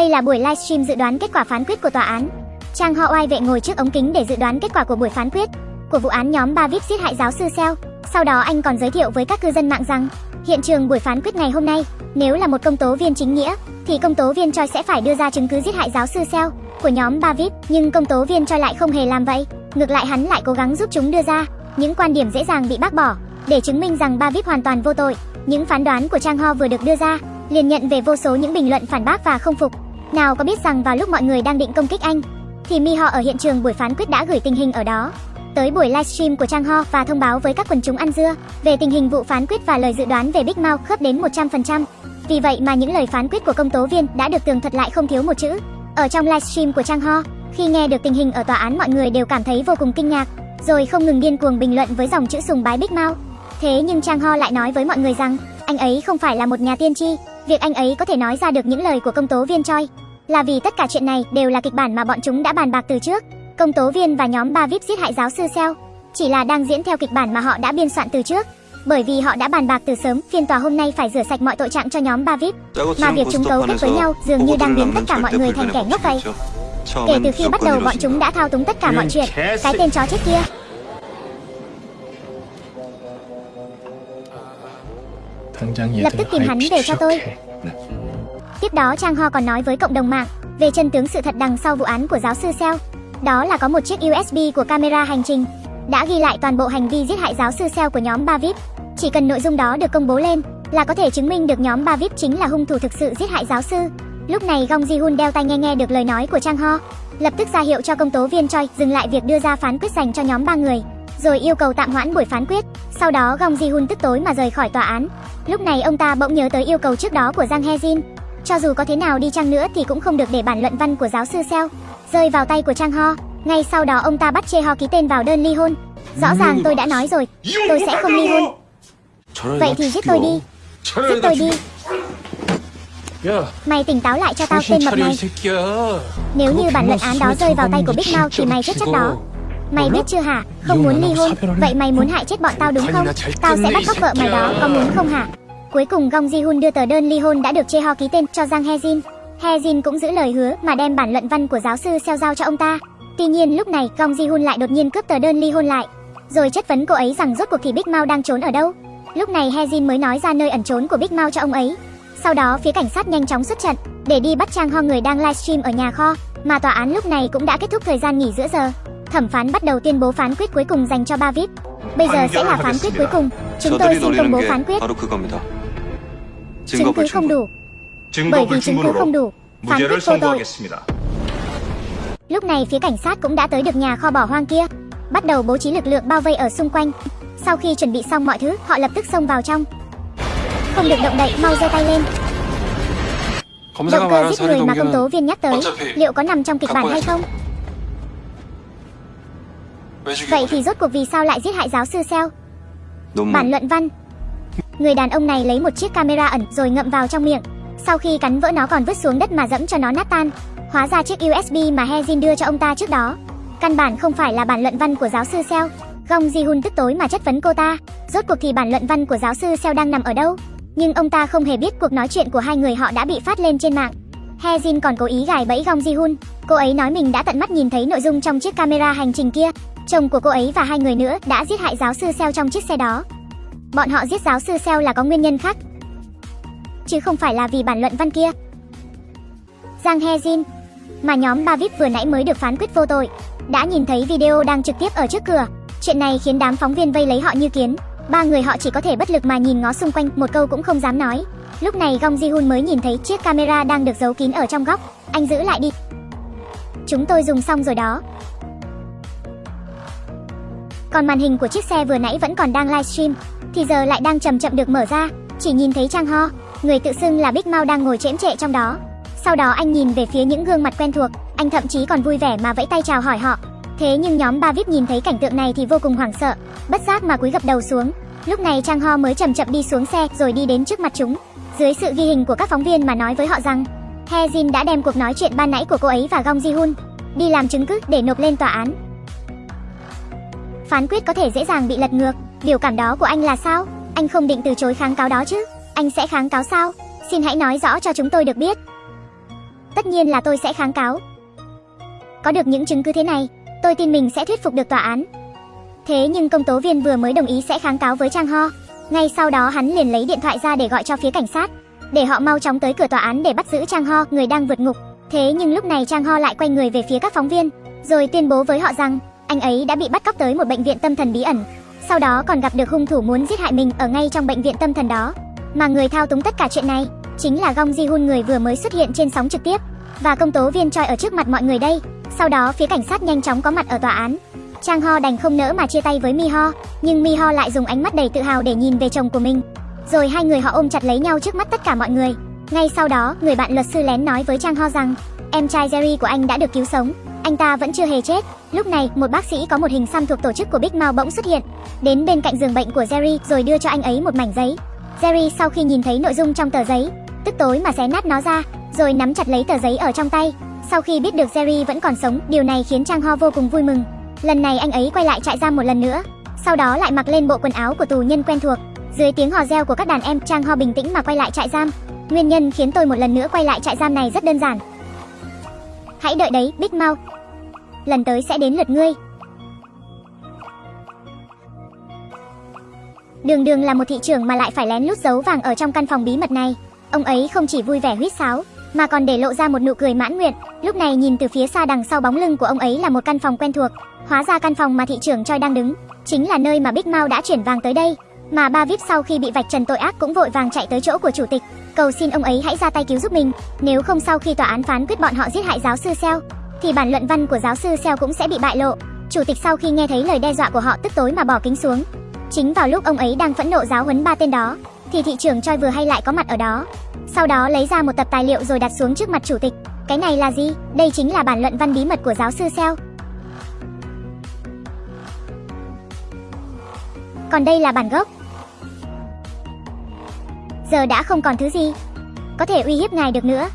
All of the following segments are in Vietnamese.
Đây là buổi livestream dự đoán kết quả phán quyết của tòa án. Trang Ho oai vệ ngồi trước ống kính để dự đoán kết quả của buổi phán quyết của vụ án nhóm ba VIP giết hại giáo sư Seo. Sau đó anh còn giới thiệu với các cư dân mạng rằng, hiện trường buổi phán quyết ngày hôm nay, nếu là một công tố viên chính nghĩa, thì công tố viên Choi sẽ phải đưa ra chứng cứ giết hại giáo sư Seo của nhóm ba VIP, nhưng công tố viên Choi lại không hề làm vậy. Ngược lại hắn lại cố gắng giúp chúng đưa ra những quan điểm dễ dàng bị bác bỏ để chứng minh rằng ba VIP hoàn toàn vô tội. Những phán đoán của Trang Ho vừa được đưa ra liền nhận về vô số những bình luận phản bác và không phục. Nào có biết rằng vào lúc mọi người đang định công kích anh, thì Mi Ho ở hiện trường buổi phán quyết đã gửi tình hình ở đó tới buổi livestream của Trang Ho và thông báo với các quần chúng ăn dưa về tình hình vụ phán quyết và lời dự đoán về Big Mouth khớp đến 100%. Vì vậy mà những lời phán quyết của công tố viên đã được tường thuật lại không thiếu một chữ. Ở trong livestream của Trang Ho, khi nghe được tình hình ở tòa án mọi người đều cảm thấy vô cùng kinh ngạc, rồi không ngừng điên cuồng bình luận với dòng chữ sùng bái Big Mouth. Thế nhưng Trang Ho lại nói với mọi người rằng, anh ấy không phải là một nhà tiên tri, việc anh ấy có thể nói ra được những lời của công tố viên Choi là vì tất cả chuyện này đều là kịch bản mà bọn chúng đã bàn bạc từ trước. Công tố viên và nhóm ba VIP giết hại giáo sư Seo chỉ là đang diễn theo kịch bản mà họ đã biên soạn từ trước. Bởi vì họ đã bàn bạc từ sớm, phiên tòa hôm nay phải rửa sạch mọi tội trạng cho nhóm ba VIP, mà việc chúng cấu kết với nhau dường như đang biến tất cả mọi người thành kẻ ngốc vậy. Kể từ khi bắt đầu bọn chúng đã thao túng tất cả mọi chuyện, cái tên chó chết kia. Lập tức tìm hắn về cho tôi. Tiếp đó Trang Ho còn nói với cộng đồng mạng về chân tướng sự thật đằng sau vụ án của giáo sư Seo. Đó là có một chiếc USB của camera hành trình đã ghi lại toàn bộ hành vi giết hại giáo sư Seo của nhóm ba VIP. Chỉ cần nội dung đó được công bố lên là có thể chứng minh được nhóm ba VIP chính là hung thủ thực sự giết hại giáo sư. Lúc này Gong Ji Hun đeo tai nghe nghe được lời nói của Trang Ho, lập tức ra hiệu cho công tố viên Choi dừng lại việc đưa ra phán quyết dành cho nhóm ba người, rồi yêu cầu tạm hoãn buổi phán quyết. Sau đó Gong Ji Hun tức tối mà rời khỏi tòa án. Lúc này ông ta bỗng nhớ tới yêu cầu trước đó của Giang He Jin, cho dù có thế nào đi chăng nữa thì cũng không được để bản luận văn của giáo sư Seo rơi vào tay của Trang Ho. Ngay sau đó ông ta bắt Chê Ho ký tên vào đơn ly hôn. Rõ ràng tôi đã nói rồi, tôi sẽ không ly hôn. Vậy thì giết tôi đi. Giết tôi đi. Mày tỉnh táo lại cho tao tên mập này. Nếu như bản luận án đó rơi vào tay của Big Mouth thì mày chết chắc đó. Mày biết chưa hả? Không muốn ly hôn. Vậy mày muốn hại chết bọn tao đúng không? Tao sẽ bắt cóc vợ mày đó, có muốn không hả? Cuối cùng Gong Ji Hun đưa tờ đơn ly hôn đã được Chê Ho ký tên cho Giang He Jin. He Jin cũng giữ lời hứa mà đem bản luận văn của giáo sư Seo giao cho ông ta. Tuy nhiên lúc này Gong Ji Hun lại đột nhiên cướp tờ đơn ly hôn lại, rồi chất vấn cô ấy rằng rốt cuộc thì Big Mao đang trốn ở đâu. Lúc này He Jin mới nói ra nơi ẩn trốn của Big Mao cho ông ấy. Sau đó phía cảnh sát nhanh chóng xuất trận để đi bắt Trang Ho người đang livestream ở nhà kho, mà tòa án lúc này cũng đã kết thúc thời gian nghỉ giữa giờ. Thẩm phán bắt đầu tuyên bố phán quyết cuối cùng dành cho ba VIP. Bây giờ sẽ là phán quyết cuối cùng. Chúng tôi xin công bố phán quyết. Chứng cứ không đủ. Bởi vì chứng cứ không đủ, phán quyết vô tội. Lúc này phía cảnh sát cũng đã tới được nhà kho bỏ hoang kia, bắt đầu bố trí lực lượng bao vây ở xung quanh. Sau khi chuẩn bị xong mọi thứ, họ lập tức xông vào trong. Không được động đậy, mau giơ tay lên. Động cơ giết người mà công tố viên nhắc tới, liệu có nằm trong kịch bản hay không? Vậy thì rốt cuộc vì sao lại giết hại giáo sư Seo? Bản luận văn Người đàn ông này lấy một chiếc camera ẩn rồi ngậm vào trong miệng. Sau khi cắn vỡ nó còn vứt xuống đất mà dẫm cho nó nát tan. Hóa ra chiếc USB mà Hezin đưa cho ông ta trước đó. Căn bản không phải là bản luận văn của giáo sư Seo. Gong Ji-hun tức tối mà chất vấn cô ta. Rốt cuộc thì bản luận văn của giáo sư Seo đang nằm ở đâu? Nhưng ông ta không hề biết cuộc nói chuyện của hai người họ đã bị phát lên trên mạng. Hezin còn cố ý gài bẫy Gong Ji-hun. Cô ấy nói mình đã tận mắt nhìn thấy nội dung trong chiếc camera hành trình kia. Chồng của cô ấy và hai người nữa đã giết hại giáo sư Seo trong chiếc xe đó. Bọn họ giết giáo sư Seo là có nguyên nhân khác, chứ không phải là vì bản luận văn kia. Giang He Jin, mà nhóm ba VIP vừa nãy mới được phán quyết vô tội, đã nhìn thấy video đang trực tiếp ở trước cửa. Chuyện này khiến đám phóng viên vây lấy họ như kiến. Ba người họ chỉ có thể bất lực mà nhìn ngó xung quanh, một câu cũng không dám nói. Lúc này Gong Ji Hun mới nhìn thấy chiếc camera đang được giấu kín ở trong góc. Anh giữ lại đi. Chúng tôi dùng xong rồi đó. Còn màn hình của chiếc xe vừa nãy vẫn còn đang livestream, thì giờ lại đang chậm chậm được mở ra, chỉ nhìn thấy Trang Ho, người tự xưng là Big Mao đang ngồi chễm trệ trong đó. Sau đó anh nhìn về phía những gương mặt quen thuộc, anh thậm chí còn vui vẻ mà vẫy tay chào hỏi họ. Thế nhưng nhóm ba VIP nhìn thấy cảnh tượng này thì vô cùng hoảng sợ, bất giác mà cúi gập đầu xuống. Lúc này Trang Ho mới chậm chậm đi xuống xe rồi đi đến trước mặt chúng. Dưới sự ghi hình của các phóng viên mà nói với họ rằng, He Jin đã đem cuộc nói chuyện ban nãy của cô ấy và Gong Ji Hun đi làm chứng cứ để nộp lên tòa án. Phán quyết có thể dễ dàng bị lật ngược, Biểu cảm đó của anh là sao? Anh không định từ chối kháng cáo đó chứ? Anh sẽ kháng cáo sao? Xin hãy nói rõ cho chúng tôi được biết. tất nhiên là tôi sẽ kháng cáo. Có được những chứng cứ thế này, tôi tin mình sẽ thuyết phục được tòa án. Thế nhưng công tố viên vừa mới đồng ý sẽ kháng cáo với Trang Ho. Ngay sau đó hắn liền lấy điện thoại ra để gọi cho phía cảnh sát, để họ mau chóng tới cửa tòa án để bắt giữ Trang Ho, người đang vượt ngục. Thế nhưng lúc này Trang Ho lại quay người về phía các phóng viên, rồi tuyên bố với họ rằng anh ấy đã bị bắt cóc tới một bệnh viện tâm thần bí ẩn. Sau đó còn gặp được hung thủ muốn giết hại mình ở ngay trong bệnh viện tâm thần đó. Mà người thao túng tất cả chuyện này chính là Gong Ji Hun người vừa mới xuất hiện trên sóng trực tiếp và công tố viên Choi ở trước mặt mọi người đây. Sau đó phía cảnh sát nhanh chóng có mặt ở tòa án. Trang Ho đành không nỡ mà chia tay với Mi Ho, nhưng Mi Ho lại dùng ánh mắt đầy tự hào để nhìn về chồng của mình. Rồi hai người họ ôm chặt lấy nhau trước mắt tất cả mọi người. Ngay sau đó, người bạn luật sư lén nói với Trang Ho rằng, em trai Jerry của anh đã được cứu sống, anh ta vẫn chưa hề chết. Lúc này, một bác sĩ có một hình xăm thuộc tổ chức của Big Mao bỗng xuất hiện, đến bên cạnh giường bệnh của Jerry rồi đưa cho anh ấy một mảnh giấy. Jerry sau khi nhìn thấy nội dung trong tờ giấy, tức tối mà xé nát nó ra, rồi nắm chặt lấy tờ giấy ở trong tay. Sau khi biết được Jerry vẫn còn sống, điều này khiến Trang Ho vô cùng vui mừng. Lần này anh ấy quay lại trại giam một lần nữa, sau đó lại mặc lên bộ quần áo của tù nhân quen thuộc. Dưới tiếng hò reo của các đàn em, Trang Ho bình tĩnh mà quay lại trại giam. Nguyên nhân khiến tôi một lần nữa quay lại trại giam này rất đơn giản. Hãy đợi đấy, Big Mouth. Lần tới sẽ đến lượt ngươi. Đường Đường là một thị trưởng mà lại phải lén lút giấu vàng ở trong căn phòng bí mật này. Ông ấy không chỉ vui vẻ huýt sáo, mà còn để lộ ra một nụ cười mãn nguyện. Lúc này nhìn từ phía xa đằng sau bóng lưng của ông ấy là một căn phòng quen thuộc. Hóa ra căn phòng mà thị trưởng Choi đang đứng, chính là nơi mà Big Mao đã chuyển vàng tới đây. Mà ba VIP sau khi bị vạch trần tội ác cũng vội vàng chạy tới chỗ của chủ tịch, cầu xin ông ấy hãy ra tay cứu giúp mình. Nếu không sau khi tòa án phán quyết bọn họ giết hại giáo sư Seo, thì bản luận văn của giáo sư Seo cũng sẽ bị bại lộ. Chủ tịch sau khi nghe thấy lời đe dọa của họ tức tối mà bỏ kính xuống. Chính vào lúc ông ấy đang phẫn nộ giáo huấn ba tên đó, thì thị trưởng Choi vừa hay lại có mặt ở đó. Sau đó lấy ra một tập tài liệu rồi đặt xuống trước mặt chủ tịch. Cái này là gì? Đây chính là bản luận văn bí mật của giáo sư Seo. Còn đây là bản gốc. Giờ đã không còn thứ gì có thể uy hiếp ngài được nữa.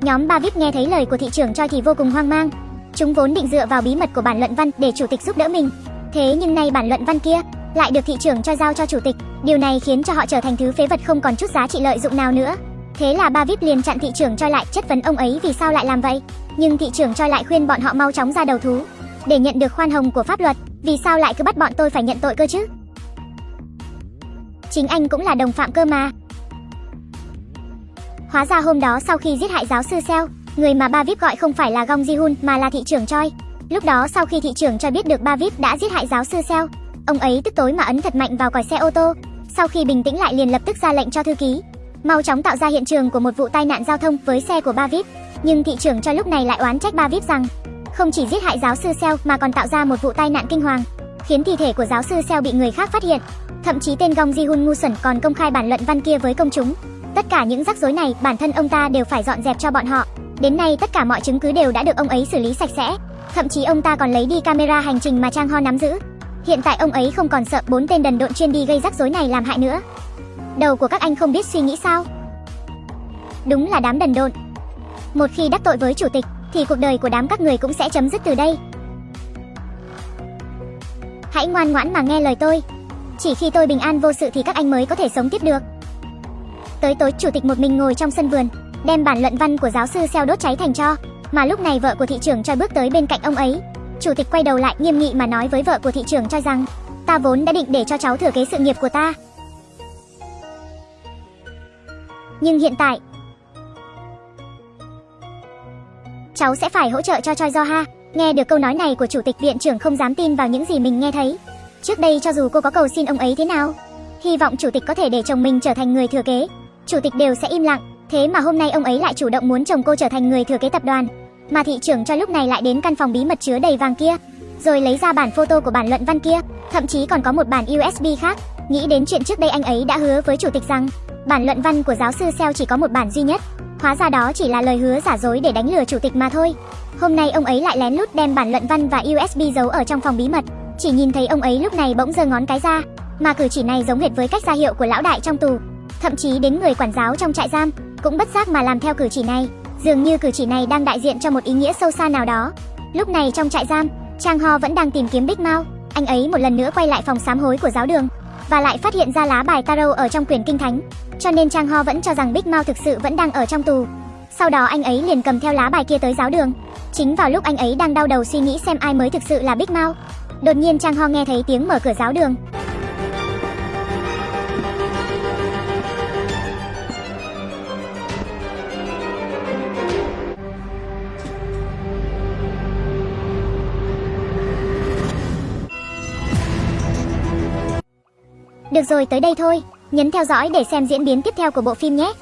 Nhóm ba VIP nghe thấy lời của thị trưởng Choi thì vô cùng hoang mang. Chúng vốn định dựa vào bí mật của bản luận văn để chủ tịch giúp đỡ mình. Thế nhưng nay bản luận văn kia lại được thị trưởng cho giao cho chủ tịch. Điều này khiến cho họ trở thành thứ phế vật không còn chút giá trị lợi dụng nào nữa. Thế là ba VIP liền chặn thị trưởng Choi lại chất vấn ông ấy vì sao lại làm vậy. Nhưng thị trưởng Choi lại khuyên bọn họ mau chóng ra đầu thú để nhận được khoan hồng của pháp luật. Vì sao lại cứ bắt bọn tôi phải nhận tội cơ chứ? Chính anh cũng là đồng phạm cơ mà. Hóa ra hôm đó sau khi giết hại giáo sư Seo, người mà ba VIP gọi không phải là Gong Ji Hun mà là thị trưởng Choi. Lúc đó sau khi thị trưởng cho biết được ba VIP đã giết hại giáo sư Seo, ông ấy tức tối mà ấn thật mạnh vào còi xe ô tô. Sau khi bình tĩnh lại liền lập tức ra lệnh cho thư ký, mau chóng tạo ra hiện trường của một vụ tai nạn giao thông với xe của ba VIP. Nhưng thị trưởng cho lúc này lại oán trách ba VIP rằng không chỉ giết hại giáo sư Seo mà còn tạo ra một vụ tai nạn kinh hoàng, khiến thi thể của giáo sư Seo bị người khác phát hiện. Thậm chí tên Gong Ji Hun ngu xuẩn còn công khai bản luận văn kia với công chúng. Tất cả những rắc rối này, bản thân ông ta đều phải dọn dẹp cho bọn họ. Đến nay, tất cả mọi chứng cứ đều đã được ông ấy xử lý sạch sẽ. Thậm chí ông ta còn lấy đi camera hành trình mà Trang Ho nắm giữ. Hiện tại ông ấy không còn sợ bốn tên đần độn chuyên đi gây rắc rối này làm hại nữa. Đầu của các anh không biết suy nghĩ sao? Đúng là đám đần độn. Một khi đắc tội với chủ tịch, thì cuộc đời của đám các người cũng sẽ chấm dứt từ đây. Hãy ngoan ngoãn mà nghe lời tôi. Chỉ khi tôi bình an vô sự thì các anh mới có thể sống tiếp được. Tới tối chủ tịch một mình ngồi trong sân vườn, đem bản luận văn của giáo sư xeo đốt cháy thành tro, mà lúc này vợ của thị trưởng Choi bước tới bên cạnh ông ấy. Chủ tịch quay đầu lại nghiêm nghị mà nói với vợ của thị trưởng Choi rằng, ta vốn đã định để cho cháu thừa kế sự nghiệp của ta. Nhưng hiện tại, cháu sẽ phải hỗ trợ cho Choi Do Ha. Nghe được câu nói này của chủ tịch viện trưởng không dám tin vào những gì mình nghe thấy. Trước đây cho dù cô có cầu xin ông ấy thế nào, hy vọng chủ tịch có thể để chồng mình trở thành người thừa kế, chủ tịch đều sẽ im lặng. Thế mà hôm nay ông ấy lại chủ động muốn chồng cô trở thành người thừa kế tập đoàn. Mà thị trưởng cho lúc này lại đến căn phòng bí mật chứa đầy vàng kia, rồi lấy ra bản photo của bản luận văn kia, thậm chí còn có một bản USB khác. Nghĩ đến chuyện trước đây anh ấy đã hứa với chủ tịch rằng bản luận văn của giáo sư Seo chỉ có một bản duy nhất. Hóa ra đó chỉ là lời hứa giả dối để đánh lừa chủ tịch mà thôi. Hôm nay ông ấy lại lén lút đem bản luận văn và USB giấu ở trong phòng bí mật. Chỉ nhìn thấy ông ấy lúc này bỗng giơ ngón cái ra, mà cử chỉ này giống hệt với cách ra hiệu của lão đại trong tù. Thậm chí đến người quản giáo trong trại giam cũng bất giác mà làm theo cử chỉ này. Dường như cử chỉ này đang đại diện cho một ý nghĩa sâu xa nào đó. Lúc này trong trại giam, Trang Ho vẫn đang tìm kiếm Big Mao. Anh ấy một lần nữa quay lại phòng sám hối của giáo đường và lại phát hiện ra lá bài tarot ở trong quyển kinh thánh. Cho nên Trang Ho vẫn cho rằng Big Mao thực sự vẫn đang ở trong tù. Sau đó anh ấy liền cầm theo lá bài kia tới giáo đường. Chính vào lúc anh ấy đang đau đầu suy nghĩ xem ai mới thực sự là Big Mao, Đột nhiên Trang Ho nghe thấy tiếng mở cửa giáo đường. Được rồi tới đây thôi, nhấn theo dõi để xem diễn biến tiếp theo của bộ phim nhé.